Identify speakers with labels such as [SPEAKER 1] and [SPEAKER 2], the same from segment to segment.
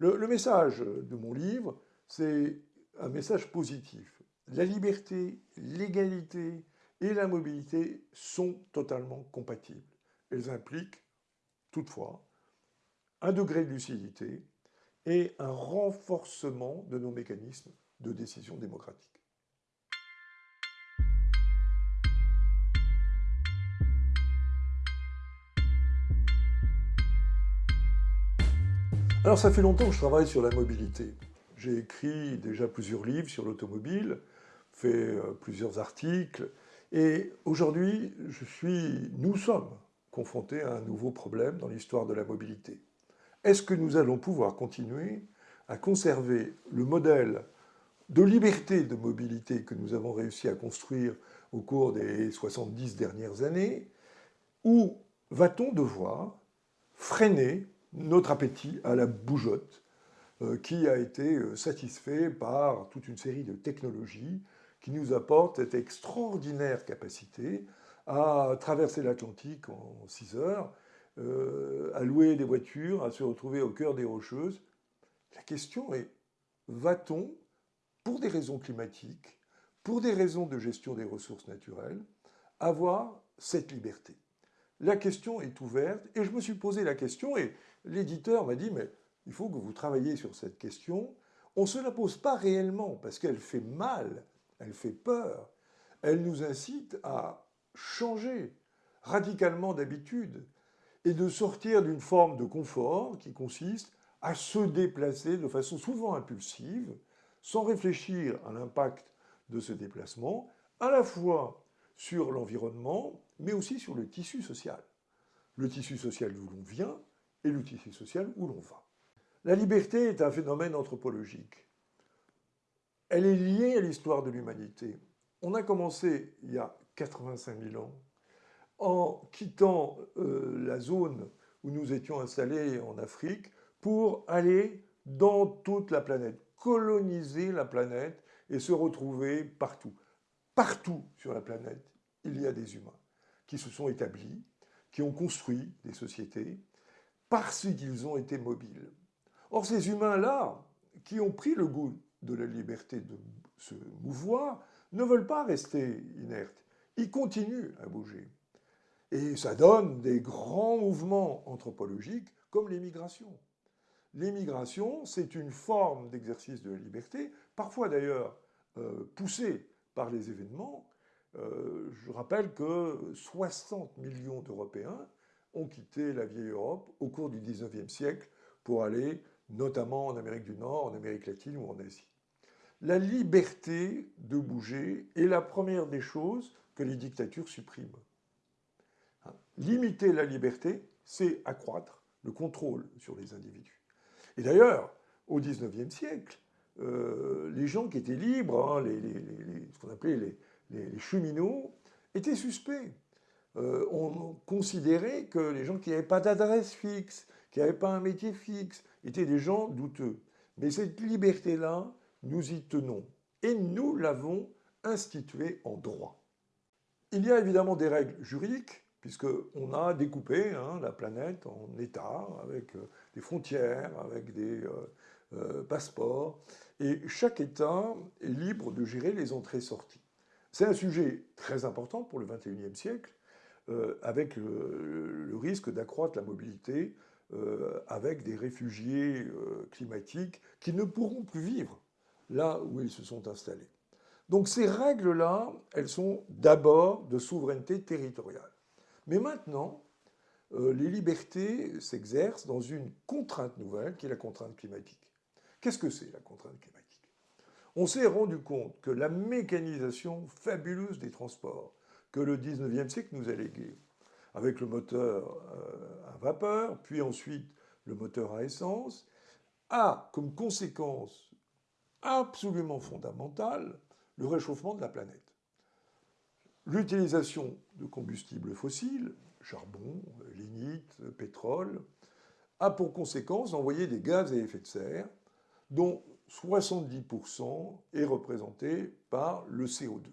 [SPEAKER 1] Le, message de mon livre, c'est un message positif. La liberté, l'égalité et la mobilité sont totalement compatibles. Elles impliquent toutefois un degré de lucidité et un renforcement de nos mécanismes de décision démocratique. Alors ça fait longtemps que je travaille sur la mobilité. J'ai écrit déjà plusieurs livres sur l'automobile, fait euh, plusieurs articles, et aujourd'hui, nous sommes confrontés à un nouveau problème dans l'histoire de la mobilité. Est-ce que nous allons pouvoir continuer à conserver le modèle de liberté de mobilité que nous avons réussi à construire au cours des 70 dernières années, ou va-t-on devoir freiner notre appétit à la bougeotte euh, qui a été euh, satisfait par toute une série de technologies qui nous apportent cette extraordinaire capacité à traverser l'Atlantique en 6 heures, euh, à louer des voitures, à se retrouver au cœur des Rocheuses. La question est, va-t-on, pour des raisons climatiques, pour des raisons de gestion des ressources naturelles, avoir cette liberté? La question est ouverte et je me suis posé la question et l'éditeur m'a dit, mais il faut que vous travailliez sur cette question. On ne se la pose pas réellement parce qu'elle fait mal, elle fait peur. Elle nous incite à changer radicalement d'habitude et de sortir d'une forme de confort qui consiste à se déplacer de façon souvent impulsive, sans réfléchir à l'impact de ce déplacement, à la fois sur l'environnement, mais aussi sur le tissu social. Le tissu social d'où l'on vient et le tissu social où l'on va. La liberté est un phénomène anthropologique. Elle est liée à l'histoire de l'humanité. On a commencé il y a 85 000 ans en quittant euh, la zone où nous étions installés en Afrique pour aller dans toute la planète, coloniser la planète et se retrouver partout. Partout sur la planète, il y a des humains qui se sont établis, qui ont construit des sociétés, parce qu'ils ont été mobiles. Or, ces humains-là, qui ont pris le goût de la liberté de se mouvoir, ne veulent pas rester inertes. Ils continuent à bouger. Et ça donne des grands mouvements anthropologiques comme l'émigration. L'émigration, c'est une forme d'exercice de la liberté, parfois d'ailleurs euh, poussée par les événements. Euh, je rappelle que 60 millions d'Européens ont quitté la vieille Europe au cours du 19e siècle pour aller notamment en Amérique du Nord, en Amérique latine ou en Asie. La liberté de bouger est la première des choses que les dictatures suppriment. Hein, limiter la liberté, c'est accroître le contrôle sur les individus. Et d'ailleurs, au XIXe siècle, euh, les gens qui étaient libres, hein, ce qu'on appelait les, cheminots, étaient suspects. Euh, on considérait que les gens qui n'avaient pas d'adresse fixe, qui n'avaient pas un métier fixe, étaient des gens douteux. Mais cette liberté-là, nous y tenons. Et nous l'avons instituée en droit. Il y a évidemment des règles juridiques, puisqu'on a découpé hein, la planète en États, avec euh, des frontières, avec des euh, passeports, et chaque État est libre de gérer les entrées-sorties. C'est un sujet très important pour le XXIe siècle, euh, avec le, risque d'accroître la mobilité euh, avec des réfugiés euh, climatiques qui ne pourront plus vivre là où ils se sont installés. Donc ces règles-là, elles sont d'abord de souveraineté territoriale. Mais maintenant, les libertés s'exercent dans une contrainte nouvelle qui est la contrainte climatique. Qu'est-ce que c'est la contrainte climatique? On s'est rendu compte que la mécanisation fabuleuse des transports, que le 19e siècle nous a légué, avec le moteur euh, à vapeur, puis ensuite le moteur à essence, a comme conséquence absolument fondamentale le réchauffement de la planète. L'utilisation de combustibles fossiles, charbon, lignite, pétrole, a pour conséquence d'envoyer des gaz à effet de serre, dont 70% est représenté par le CO2.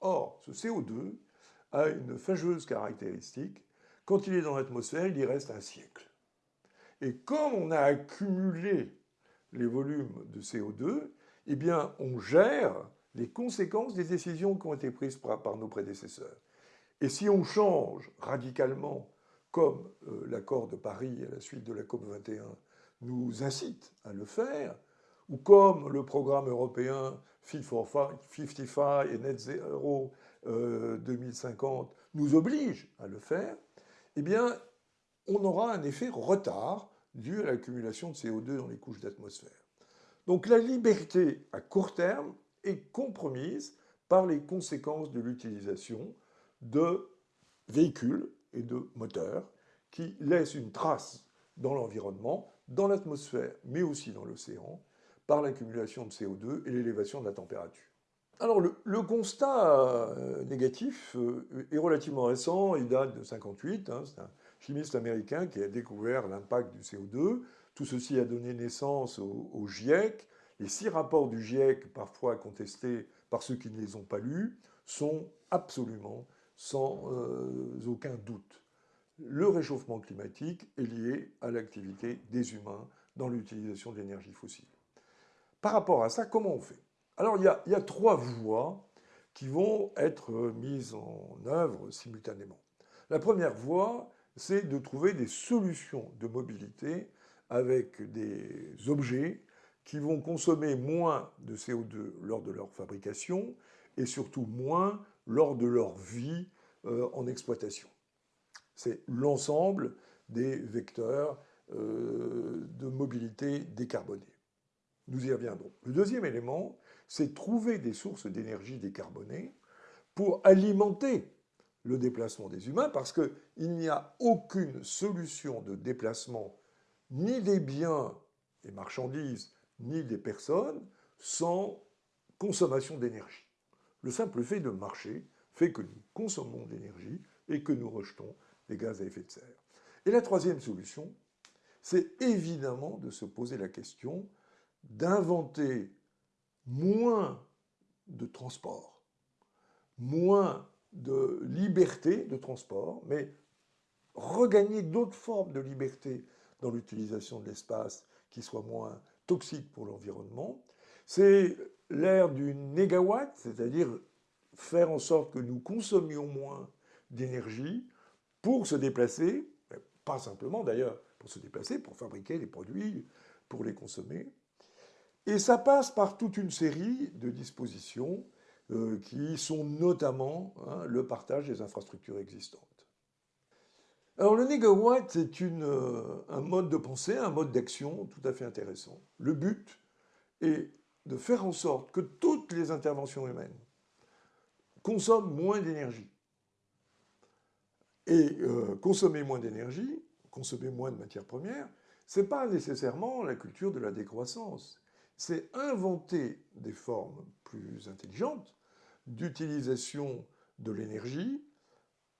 [SPEAKER 1] Or, ce CO2 a une fâcheuse caractéristique. Quand il est dans l'atmosphère, il y reste un siècle. Et comme on a accumulé les volumes de CO2, eh bien, on gère les conséquences des décisions qui ont été prises par, nos prédécesseurs. Et si on change radicalement, comme euh, l'accord de Paris à la suite de la COP 21 nous incite à le faire, ou comme le programme européen Fit for 55 et Net Zero 2050 euh, nous oblige à le faire, eh bien, on aura un effet retard dû à l'accumulation de CO2 dans les couches d'atmosphère. Donc la liberté à court terme est compromise par les conséquences de l'utilisation de véhicules et de moteurs qui laissent une trace dans l'environnement, dans l'atmosphère, mais aussi dans l'océan, par l'accumulation de CO2 et l'élévation de la température. Alors le, constat euh, négatif euh, est relativement récent, il date de 1958, hein, c'est un chimiste américain qui a découvert l'impact du CO2. Tout ceci a donné naissance au, GIEC. Les six rapports du GIEC, parfois contestés par ceux qui ne les ont pas lus, sont absolument sans euh, aucun doute. Le réchauffement climatique est lié à l'activité des humains dans l'utilisation de l'énergie fossile. Par rapport à ça, comment on fait? Alors, il y, a, trois voies qui vont être mises en œuvre simultanément. La première voie, c'est de trouver des solutions de mobilité avec des objets qui vont consommer moins de CO2 lors de leur fabrication et surtout moins lors de leur vie euh, en exploitation. C'est l'ensemble des vecteurs euh, de mobilité décarbonée. Nous y reviendrons. Le deuxième élément, c'est trouver des sources d'énergie décarbonées pour alimenter le déplacement des humains, parce qu'il n'y a aucune solution de déplacement ni des biens et marchandises, ni des personnes, sans consommation d'énergie. Le simple fait de marcher fait que nous consommons de l'énergie et que nous rejetons des gaz à effet de serre. Et la troisième solution, c'est évidemment de se poser la question d'inventer moins de transport, moins de liberté de transport, mais regagner d'autres formes de liberté dans l'utilisation de l'espace qui soient moins toxiques pour l'environnement. C'est l'ère du négawatt, c'est-à-dire faire en sorte que nous consommions moins d'énergie pour se déplacer, pas simplement d'ailleurs pour se déplacer, pour fabriquer des produits, pour les consommer. Et ça passe par toute une série de dispositions euh, qui sont notamment hein, le partage des infrastructures existantes. Alors le négawatt, c'est euh, un mode de pensée, un mode d'action tout à fait intéressant. Le but est de faire en sorte que toutes les interventions humaines consomment moins d'énergie. Et euh, consommer moins d'énergie, consommer moins de matières premières, ce n'est pas nécessairement la culture de la décroissance c'est inventer des formes plus intelligentes d'utilisation de l'énergie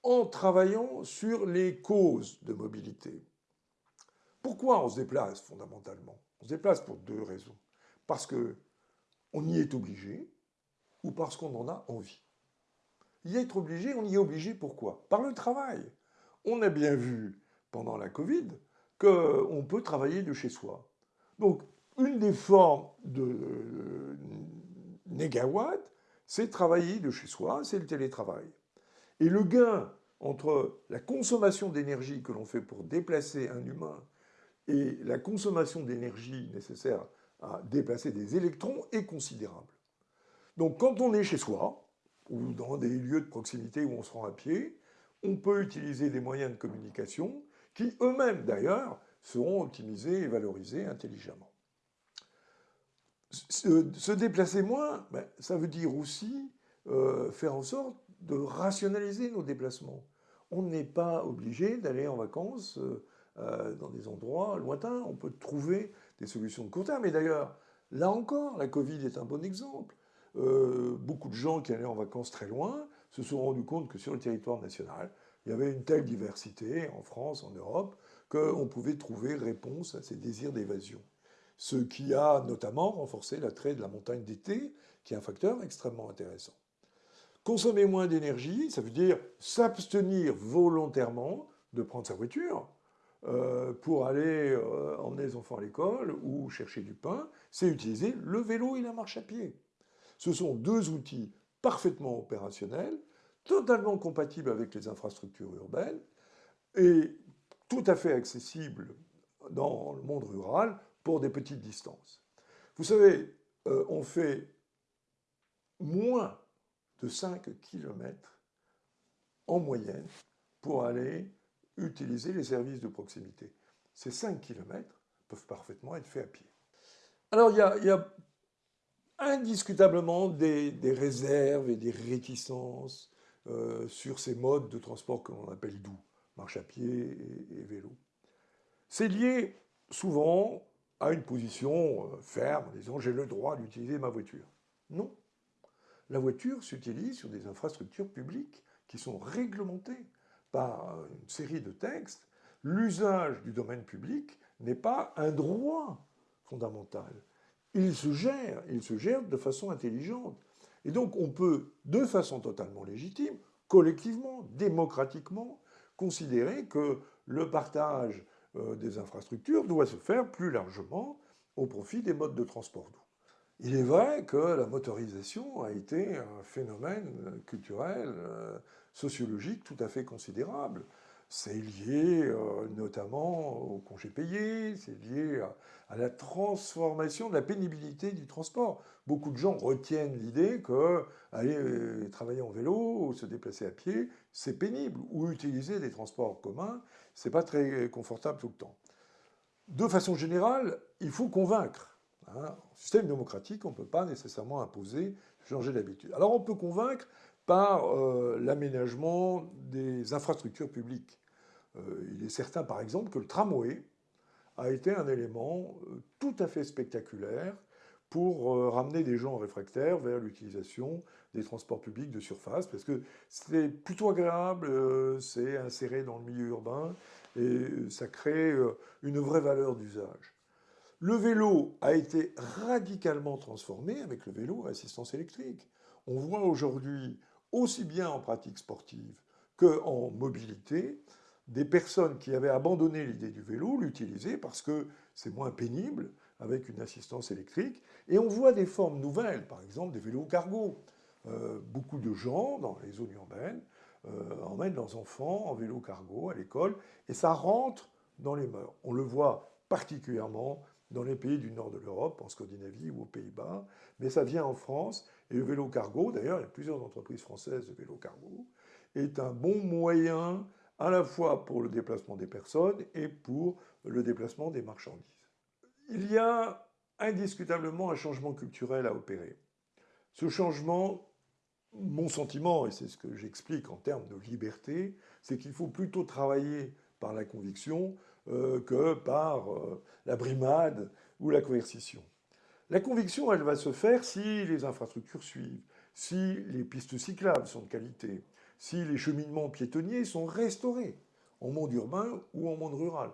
[SPEAKER 1] en travaillant sur les causes de mobilité. Pourquoi on se déplace fondamentalement? On se déplace pour deux raisons. Parce qu'on y est obligé ou parce qu'on en a envie. Y être obligé, on y est obligé pourquoi? Par le travail. On a bien vu pendant la Covid qu'on peut travailler de chez soi. Donc une des formes de euh, négawatt, c'est travailler de chez soi, c'est le télétravail. Et le gain entre la consommation d'énergie que l'on fait pour déplacer un humain et la consommation d'énergie nécessaire à déplacer des électrons est considérable. Donc quand on est chez soi, ou dans des lieux de proximité où on se rend à pied, on peut utiliser des moyens de communication qui eux-mêmes d'ailleurs seront optimisés et valorisés intelligemment se, déplacer moins, ben, ça veut dire aussi euh, faire en sorte de rationaliser nos déplacements. On n'est pas obligé d'aller en vacances euh, euh, dans des endroits lointains. On peut trouver des solutions de court terme. Et d'ailleurs, là encore, la Covid est un bon exemple. beaucoup de gens qui allaient en vacances très loin se sont rendus compte que sur le territoire national, il y avait une telle diversité en France, en Europe, qu'on pouvait trouver réponse à ces désirs d'évasion ce qui a notamment renforcé l'attrait de la montagne d'été, qui est un facteur extrêmement intéressant. Consommer moins d'énergie, ça veut dire s'abstenir volontairement de prendre sa voiture. euh, pour aller euh, emmener les enfants à l'école ou chercher du pain, c'est utiliser le vélo et la marche à pied. Ce sont deux outils parfaitement opérationnels, totalement compatibles avec les infrastructures urbaines et tout à fait accessibles dans le monde rural pour des petites distances. Vous savez, euh, on fait moins de 5 km en moyenne pour aller utiliser les services de proximité. Ces 5 km peuvent parfaitement être faits à pied. Alors il y a, indiscutablement des, réserves et des réticences euh, sur ces modes de transport que l'on appelle doux, marche à pied et, vélo. C'est lié souvent à une position euh, ferme, en disant j'ai le droit d'utiliser ma voiture. Non. La voiture s'utilise sur des infrastructures publiques qui sont réglementées par une série de textes, l'usage du domaine public n'est pas un droit fondamental. Il se gère, il se gère de façon intelligente. Et donc on peut, de façon totalement légitime, collectivement, démocratiquement, considérer que le partage euh, des infrastructures doit se faire plus largement au profit des modes de transport doux. Il est vrai que la motorisation a été un phénomène culturel, euh, sociologique tout à fait considérable. C'est lié euh, notamment au congé payé, c'est lié à, la transformation de la pénibilité du transport. Beaucoup de gens retiennent l'idée que aller euh, travailler en vélo ou se déplacer à pied, c'est pénible, ou utiliser des transports communs, c'est pas très confortable tout le temps. De façon générale, il faut convaincre Hein, en système démocratique, on ne peut pas nécessairement imposer, changer d'habitude. Alors on peut convaincre par euh, l'aménagement des infrastructures publiques. Euh, il est certain, par exemple, que le tramway a été un élément euh, tout à fait spectaculaire pour ramener des gens réfractaires vers l'utilisation des transports publics de surface, parce que c'est plutôt agréable, c'est inséré dans le milieu urbain, et ça crée une vraie valeur d'usage. Le vélo a été radicalement transformé avec le vélo à assistance électrique. On voit aujourd'hui, aussi bien en pratique sportive qu'en mobilité, des personnes qui avaient abandonné l'idée du vélo l'utiliser parce que c'est moins pénible avec une assistance électrique. Et on voit des formes nouvelles, par exemple des vélos cargo. Euh, beaucoup de gens dans les zones urbaines euh, emmènent leurs enfants en vélo cargo à l'école et ça rentre dans les mœurs. On le voit particulièrement dans les pays du nord de l'Europe, en Scandinavie ou aux Pays-Bas, mais ça vient en France, et le vélo cargo, d'ailleurs, il y a plusieurs entreprises françaises de vélo cargo, est un bon moyen à la fois pour le déplacement des personnes et pour le déplacement des marchandises. Il y a indiscutablement un changement culturel à opérer. Ce changement, mon sentiment, et c'est ce que j'explique en termes de liberté, c'est qu'il faut plutôt travailler par la conviction que par euh, la brimade ou la coercition. La conviction, elle va se faire si les infrastructures suivent, si les pistes cyclables sont de qualité, si les cheminements piétonniers sont restaurés, en monde urbain ou en monde rural.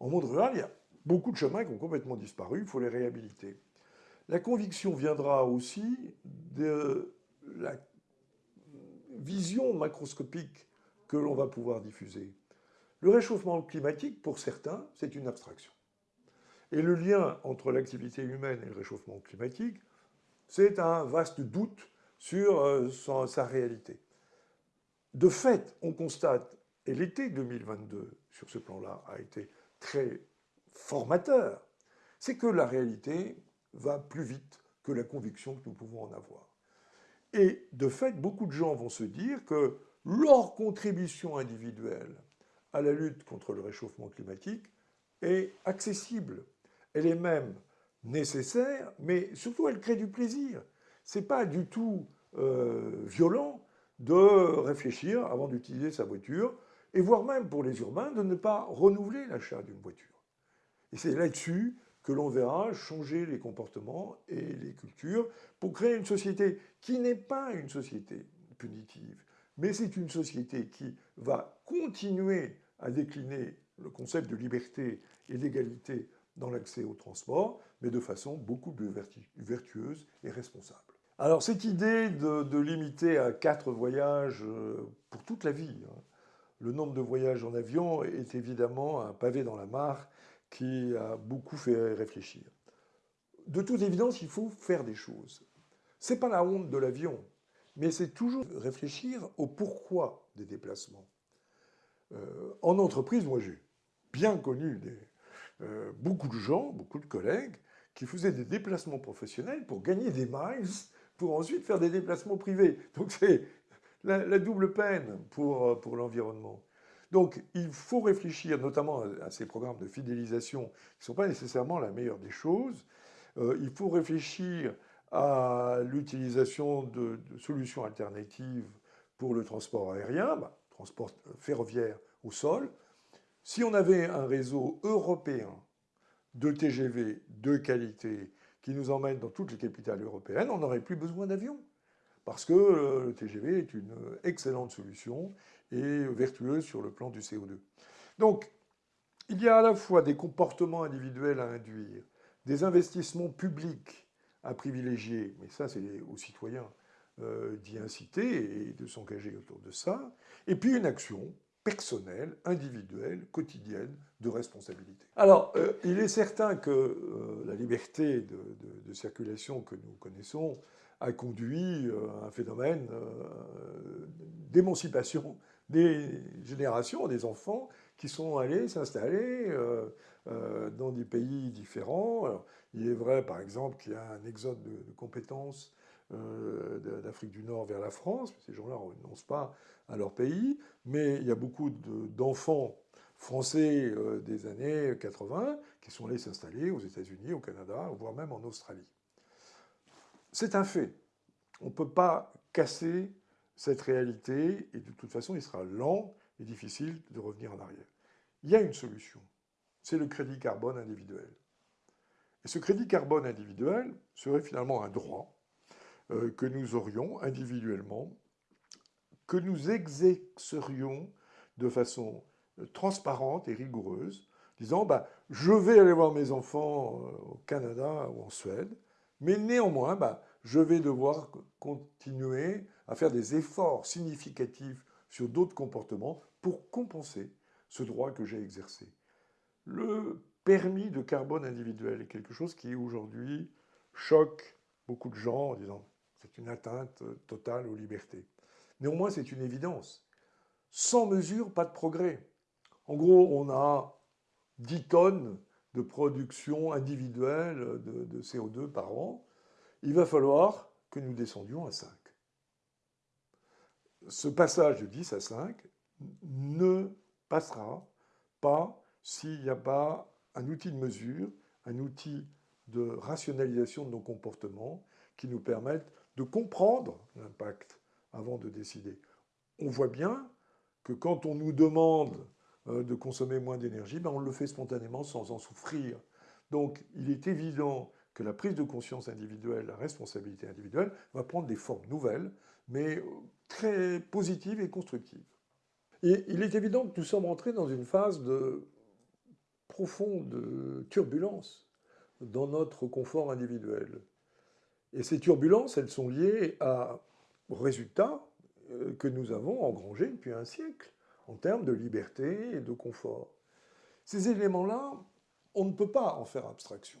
[SPEAKER 1] En monde rural, il y a beaucoup de chemins qui ont complètement disparu, il faut les réhabiliter. La conviction viendra aussi de la vision macroscopique que l'on va pouvoir diffuser. Le réchauffement climatique, pour certains, c'est une abstraction. Et le lien entre l'activité humaine et le réchauffement climatique, c'est un vaste doute sur euh, sa réalité. De fait, on constate, et l'été 2022, sur ce plan-là, a été très formateur, c'est que la réalité va plus vite que la conviction que nous pouvons en avoir. Et de fait, beaucoup de gens vont se dire que leur contribution individuelle à la lutte contre le réchauffement climatique est accessible. Elle est même nécessaire, mais surtout elle crée du plaisir. Ce n'est pas du tout euh, violent de réfléchir avant d'utiliser sa voiture, et voire même pour les urbains de ne pas renouveler l'achat d'une voiture. Et c'est là-dessus que l'on verra changer les comportements et les cultures pour créer une société qui n'est pas une société punitive, mais c'est une société qui va continuer à décliner le concept de liberté et d'égalité dans l'accès au transport, mais de façon beaucoup plus vertueuse et responsable. Alors cette idée de, limiter à quatre voyages euh, pour toute la vie, hein, le nombre de voyages en avion est évidemment un pavé dans la mare qui a beaucoup fait réfléchir. De toute évidence, il faut faire des choses. Ce n'est pas la honte de l'avion, mais c'est toujours réfléchir au pourquoi des déplacements. Euh, en entreprise, moi j'ai bien connu euh, beaucoup de gens, beaucoup de collègues, qui faisaient des déplacements professionnels pour gagner des miles, pour ensuite faire des déplacements privés. Donc c'est la, double peine pour, euh, pour l'environnement. Donc il faut réfléchir notamment à, ces programmes de fidélisation qui ne sont pas nécessairement la meilleure des choses. il faut réfléchir à l'utilisation de, solutions alternatives pour le transport aérien, bah, transport ferroviaire au sol. Si on avait un réseau européen de TGV de qualité qui nous emmène dans toutes les capitales européennes, on n'aurait plus besoin d'avions. Parce que euh, le TGV est une excellente solution et vertueuse sur le plan du CO2. Donc, il y a à la fois des comportements individuels à induire, des investissements publics à privilégier, mais ça c'est aux citoyens euh, d'y inciter et de s'engager autour de ça, et puis une action personnelle, individuelle, quotidienne de responsabilité. Alors, euh, il est certain que euh, la liberté de, circulation que nous connaissons a conduit à un phénomène d'émancipation des générations, des enfants qui sont allés s'installer dans des pays différents. Il est vrai, par exemple, qu'il y a un exode de, compétences euh, d'Afrique du Nord vers la France. Ces gens-là ne renoncent pas à leur pays, mais il y a beaucoup d'enfants français euh, des années 80 qui sont allés s'installer aux États-Unis, au Canada, voire même en Australie. C'est un fait. On ne peut pas casser cette réalité et de toute façon, il sera lent et difficile de revenir en arrière. Il y a une solution, c'est le crédit carbone individuel. Et ce crédit carbone individuel serait finalement un droit que nous aurions individuellement, que nous exercerions de façon euh, transparente et rigoureuse, disant bah, je vais aller voir mes enfants euh, au Canada ou en Suède, mais néanmoins, bah, je vais devoir continuer à faire des efforts significatifs sur d'autres comportements pour compenser ce droit que j'ai exercé. Le permis de carbone individuel est quelque chose qui aujourd'hui choque beaucoup de gens en disant c'est une atteinte totale aux libertés. Néanmoins, c'est une évidence. Sans mesure, pas de progrès. En gros, on a 10 tonnes de production individuelle de, de CO2 par an. Il va falloir que nous descendions à 5. Ce passage de 10 à 5 ne passera pas s'il n'y a pas un outil de mesure, un outil de rationalisation de nos comportements qui nous permettent de comprendre l'impact avant de décider. On voit bien que quand on nous demande euh, de consommer moins d'énergie, ben on le fait spontanément sans en souffrir. Donc il est évident que la prise de conscience individuelle, la responsabilité individuelle, va prendre des formes nouvelles, mais euh, très positives et constructives. Et il est évident que nous sommes entrés dans une phase de profonde turbulence dans notre confort individuel. Et ces turbulences, elles sont liées à, résultats euh, que nous avons engrangés depuis un siècle en termes de liberté et de confort. Ces éléments-là, on ne peut pas en faire abstraction.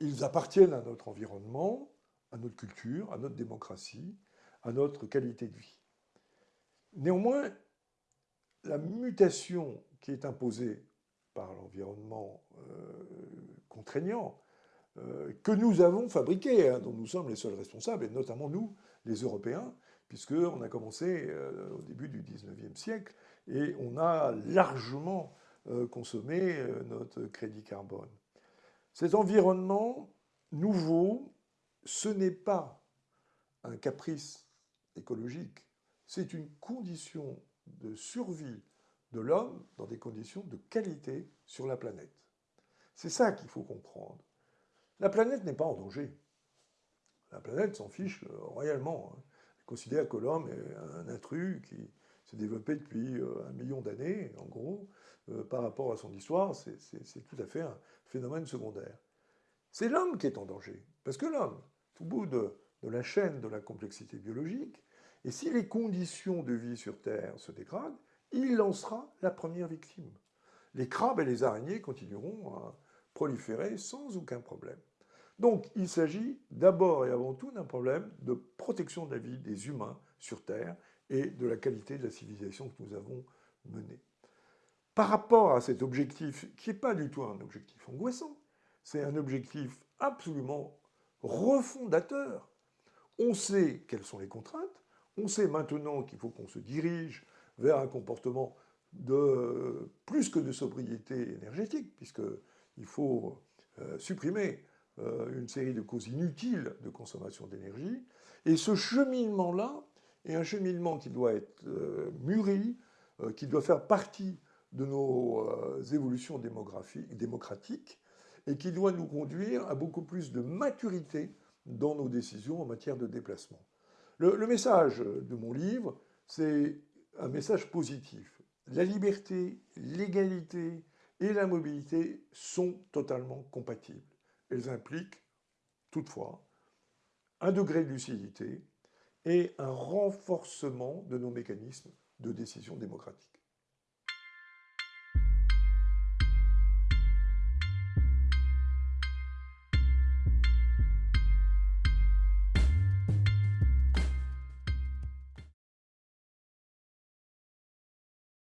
[SPEAKER 1] Ils appartiennent à notre environnement, à notre culture, à notre démocratie, à notre qualité de vie. Néanmoins, la mutation qui est imposée par l'environnement euh, contraignant que nous avons fabriqué, hein, dont nous sommes les seuls responsables, et notamment nous, les Européens, puisqu'on a commencé euh, au début du 19e siècle et on a largement consommé notre crédit carbone. Cet environnement nouveau, ce n'est pas un caprice écologique, c'est une condition de survie de l'homme dans des conditions de qualité sur la planète. C'est ça qu'il faut comprendre. La planète n'est pas en danger. La planète s'en fiche euh, royalement. Hein. Elle considère que l'homme est un intrus qui s'est développé depuis euh, un million d'années, en gros, euh, par rapport à son histoire. C'est tout à fait un phénomène secondaire. C'est l'homme qui est en danger. Parce que l'homme, tout bout de, de la chaîne de la complexité biologique, et si les conditions de vie sur Terre se dégradent, il lancera la première victime. Les crabes et les araignées continueront à sans aucun problème. Donc il s'agit d'abord et avant tout d'un problème de protection de la vie des humains sur Terre et de la qualité de la civilisation que nous avons menée. Par rapport à cet objectif, qui n'est pas du tout un objectif angoissant, c'est un objectif absolument refondateur. On sait quelles sont les contraintes, on sait maintenant qu'il faut qu'on se dirige vers un comportement de plus que de sobriété énergétique, puisqu'il faut euh, supprimer euh, une série de causes inutiles de consommation d'énergie. Et ce cheminement-là est un cheminement qui doit être euh, mûri, qui doit faire partie de nos évolutions démocratiques et qui doit nous conduire à beaucoup plus de maturité dans nos décisions en matière de déplacement. Le message de mon livre, c'est un message positif. La liberté, l'égalité et la mobilité sont totalement compatibles elles impliquent toutefois un degré de lucidité et un renforcement de nos mécanismes de décision démocratique.